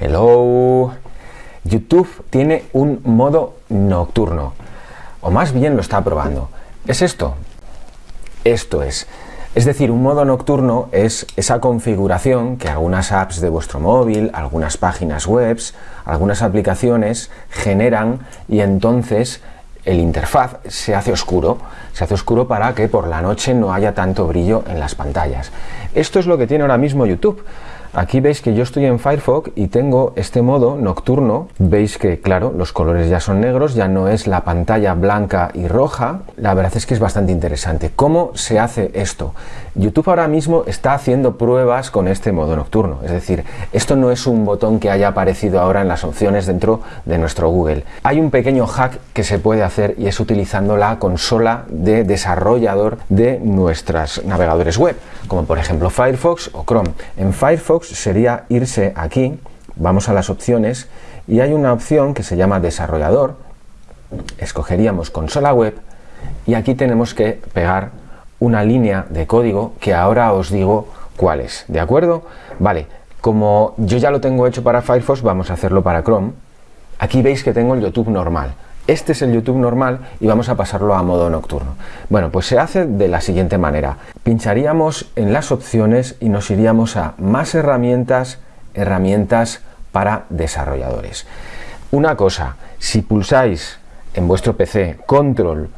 Hello. YouTube tiene un modo nocturno, o más bien lo está probando. ¿Es esto? Esto es. Es decir, un modo nocturno es esa configuración que algunas apps de vuestro móvil, algunas páginas web, algunas aplicaciones generan y entonces el interfaz se hace oscuro, se hace oscuro para que por la noche no haya tanto brillo en las pantallas. Esto es lo que tiene ahora mismo YouTube. Aquí veis que yo estoy en Firefox y tengo este modo nocturno. Veis que, claro, los colores ya son negros, ya no es la pantalla blanca y roja. La verdad es que es bastante interesante. ¿Cómo se hace esto? YouTube ahora mismo está haciendo pruebas con este modo nocturno. Es decir, esto no es un botón que haya aparecido ahora en las opciones dentro de nuestro Google. Hay un pequeño hack que se puede hacer y es utilizando la consola de desarrollador de nuestros navegadores web, como por ejemplo Firefox o Chrome. En Firefox sería irse aquí, vamos a las opciones y hay una opción que se llama desarrollador, escogeríamos consola web y aquí tenemos que pegar una línea de código que ahora os digo cuál es, ¿de acuerdo? Vale, como yo ya lo tengo hecho para Firefox, vamos a hacerlo para Chrome. Aquí veis que tengo el YouTube normal. Este es el YouTube normal y vamos a pasarlo a modo nocturno. Bueno, pues se hace de la siguiente manera. Pincharíamos en las opciones y nos iríamos a más herramientas, herramientas para desarrolladores. Una cosa, si pulsáis en vuestro PC control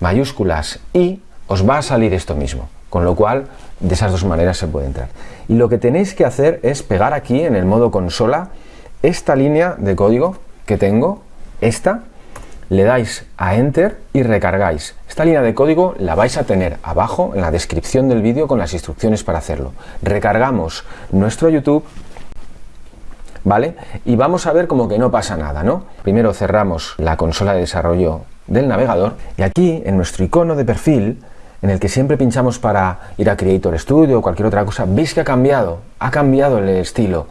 mayúsculas y os va a salir esto mismo, con lo cual de esas dos maneras se puede entrar. Y lo que tenéis que hacer es pegar aquí en el modo consola esta línea de código que tengo, esta, le dais a Enter y recargáis. Esta línea de código la vais a tener abajo en la descripción del vídeo con las instrucciones para hacerlo. Recargamos nuestro YouTube, ¿vale? Y vamos a ver como que no pasa nada, ¿no? Primero cerramos la consola de desarrollo del navegador y aquí en nuestro icono de perfil en el que siempre pinchamos para ir a Creator Studio o cualquier otra cosa, veis que ha cambiado, ha cambiado el estilo.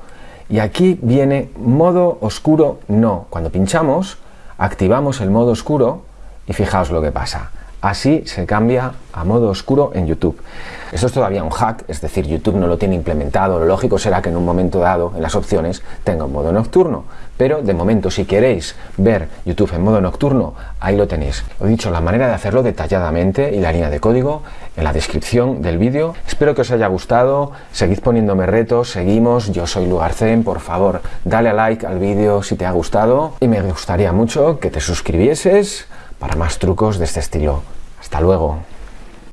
Y aquí viene modo oscuro no. Cuando pinchamos activamos el modo oscuro y fijaos lo que pasa. Así se cambia a modo oscuro en YouTube. Esto es todavía un hack, es decir, YouTube no lo tiene implementado. Lo lógico será que en un momento dado, en las opciones, tenga un modo nocturno. Pero de momento, si queréis ver YouTube en modo nocturno, ahí lo tenéis. He dicho la manera de hacerlo detalladamente y la línea de código en la descripción del vídeo. Espero que os haya gustado. Seguid poniéndome retos, seguimos. Yo soy Lugarcen. Por favor, dale a like al vídeo si te ha gustado. Y me gustaría mucho que te suscribieses para más trucos de este estilo. Hasta luego.